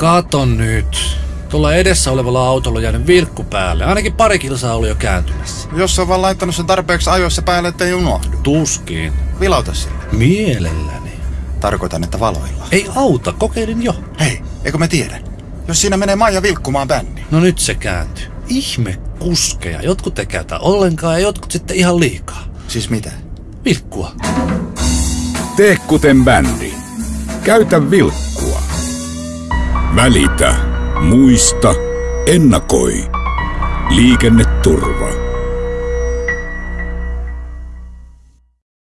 Kato nyt. Tuolla edessä olevalla autolla on jäänyt vilkku päälle. Ainakin pari kilsaa oli jo kääntymässä. Jos on vaan laittanut sen tarpeeksi ajoissa päälle, ettei unohdu. Tuskin. Vilauta sille. Mielelläni. Tarkoitan, että valoilla. Ei auta, kokeilin jo. Hei, eikö me tiedä? Jos siinä menee Maija vilkkumaan bändi. No nyt se kääntyy. Ihme kuskeja. Jotkut ei käytä ollenkaan ja jotkut sitten ihan liikaa. Siis mitä? Vilkkua. Tee kuten bändi. Käytä vilkkua. Välitä. Muista. Ennakoi. Liikenneturva.